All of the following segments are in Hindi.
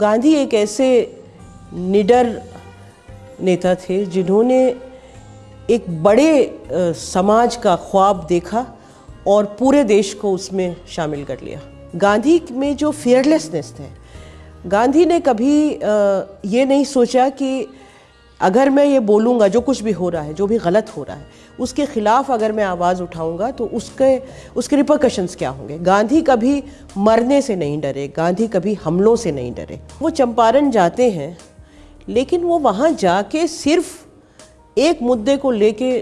गांधी एक ऐसे निडर नेता थे जिन्होंने एक बड़े समाज का ख्वाब देखा और पूरे देश को उसमें शामिल कर लिया। गांधी में जो फियरलेसनेस थे, गांधी ने कभी ये नहीं सोचा कि अगर मैं ये बोलूँगा, जो कुछ भी हो रहा है, जो भी गलत हो रहा है, उसके खिलाफ अगर मैं आवाज़ उठाऊँगा तो उसके उसके रिपरकशंस क्या होंगे? गांधी कभी मरने से नहीं डरे, गांधी कभी हमलों से नहीं डरे। वो चंपारण जाते हैं, लेकिन वो वहाँ जाके सिर्फ़ एक मुद्दे को लेके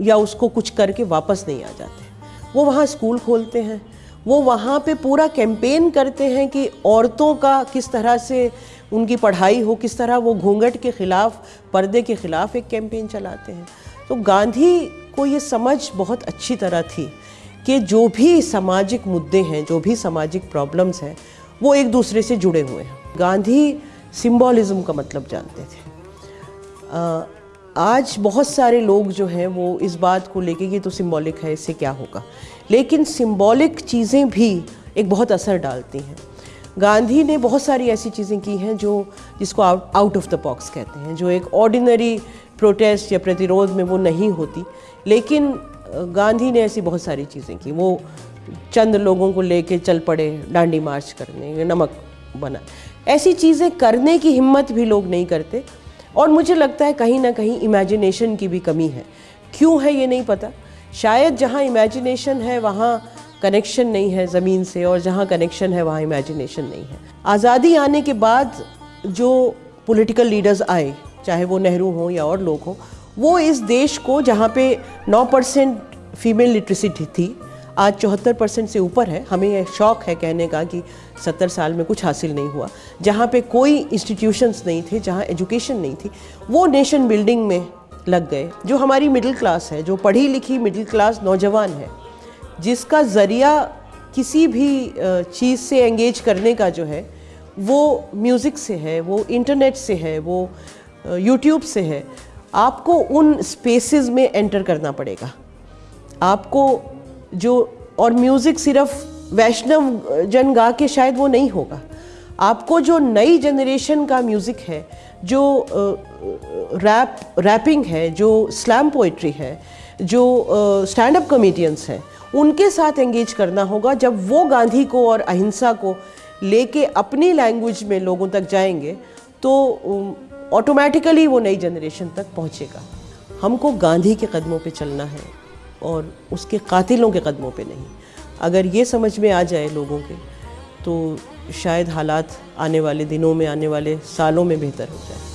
या उसको कुछ करके वापस नहीं आ जाते। वो वहाँ स्कूल खोलते हैं, वो वहाँ पे पूरा कैंपेन करते हैं कि औरतों का किस तरह से उनकी पढ़ाई हो किस तरह वो घूंघट के ख़िलाफ़ पर्दे के ख़िलाफ़ एक कैंपेन चलाते हैं। तो गांधी को ये समझ बहुत अच्छी तरह थी कि जो भी सामाजिक मुद्दे हैं जो भी सामाजिक प्रॉब्लम्स हैं वो एक दूसरे से जुड़े हुए हैं। गांधी सिम्बॉलिज़म का मतलब जानते थे। अ, आज बहुत सारे लोग जो हैं वो इस बात को लेके कि तो सिंबॉलिक है इससे क्या होगा? लेकिन सिंबॉलिक चीज़ें भी एक बहुत असर डालती हैं। गांधी ने बहुत सारी ऐसी चीज़ें की हैं जो, जिसको आउट ऑफ़ द बॉक्स कहते हैं, जो एक ऑर्डिनरी प्रोटेस्ट या प्रतिरोध में वो नहीं होती। लेकिन गांधी ने ऐसी बहुत सारी चीज़ें की। वो चंद लोगों को लेके चल पड़े, डांडी मार्च करने, नमक बना। ऐसी चीज़ें करने की हिम्मत भी लोग नहीं करते। और मुझे लगता है कहीं ना कहीं इमेजिनेशन की भी कमी है। क्यों है ये नहीं पता? शायद जहाँ इमेजिनेशन है, वहाँ कनेक्शन नहीं है ज़मीन से और जहाँ कनेक्शन है, वहाँ इमेजिनेशन नहीं है। आज़ादी आने के बाद जो पॉलिटिकल लीडर्स आए, चाहे वो नेहरू हों या और लोग हों, वो इस देश को जहाँ पे 9 परसेंट फीमेल लिटरेसी थी, आज चौहत्तर परसेंट से ऊपर है। हमें यह शौक है कहने का कि सत्तर साल में कुछ हासिल नहीं हुआ। जहाँ पे कोई इंस्टीट्यूशंस नहीं थे, जहाँ एजुकेशन नहीं थी, वो नेशन बिल्डिंग में लग गए, जो हमारी मिडिल क्लास है, जो पढ़ी लिखी मिडिल क्लास नौजवान है। जिसका ज़रिया किसी भी चीज़ से एंगेज करने का जो है, वो म्यूज़िक से है, वो इंटरनेट से है, वो यूट्यूब से है, आपको उन स्पेसेस में एंटर करना पड़ेगा। आपको जो, और म्यूज़िक सिर्फ़ वैष्णव जन गा के शायद वो नहीं होगा। आपको जो नई जनरेशन का म्यूज़िक है, जो रैप रैपिंग है, जो स्लैम पोइट्री है, जो स्टैंड अप कॉमेडियंस हैं उनके साथ एंगेज करना होगा जब वो गांधी को और अहिंसा को लेके अपनी लैंग्वेज में लोगों तक जाएँगे तो ऑटोमेटिकली वो नई जनरेशन तक पहुँचेगा। हमको गांधी के कदमों पे चलना है और उसके कातिलों के कदमों पे नहीं। अगर ये समझ में आ जाए लोगों के तो शायद हालात आने वाले दिनों में, आने वाले सालों में बेहतर हो जाए।